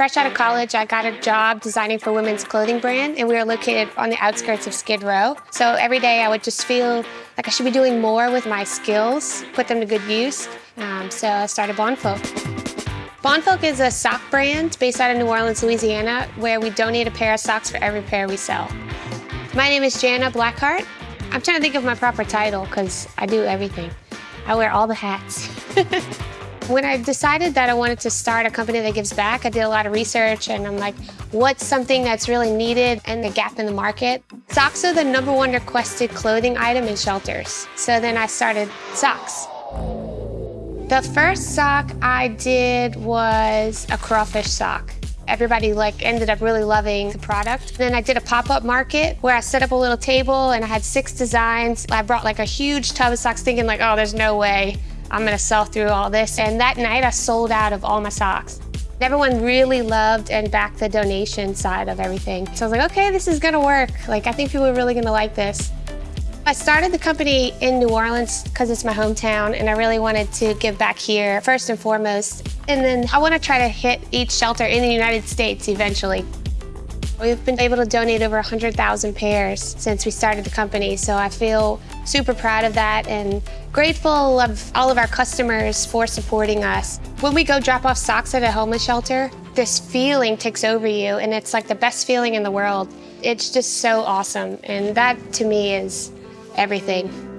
Fresh out of college, I got a job designing for women's clothing brand, and we were located on the outskirts of Skid Row. So every day I would just feel like I should be doing more with my skills, put them to good use. Um, so I started Bonfolk. Bonfolk is a sock brand based out of New Orleans, Louisiana, where we donate a pair of socks for every pair we sell. My name is Jana Blackheart. I'm trying to think of my proper title because I do everything. I wear all the hats. When I decided that I wanted to start a company that gives back, I did a lot of research and I'm like, what's something that's really needed and the gap in the market? Socks are the number one requested clothing item in shelters. So then I started socks. The first sock I did was a crawfish sock. Everybody like ended up really loving the product. Then I did a pop-up market where I set up a little table and I had six designs. I brought like a huge tub of socks thinking like, oh, there's no way I'm gonna sell through all this. And that night I sold out of all my socks. Everyone really loved and backed the donation side of everything. So I was like, okay, this is gonna work. Like, I think people are really gonna like this. I started the company in New Orleans because it's my hometown and I really wanted to give back here first and foremost. And then I want to try to hit each shelter in the United States eventually. We've been able to donate over 100,000 pairs since we started the company, so I feel super proud of that and grateful of all of our customers for supporting us. When we go drop off socks at a homeless shelter, this feeling takes over you and it's like the best feeling in the world. It's just so awesome and that to me is everything.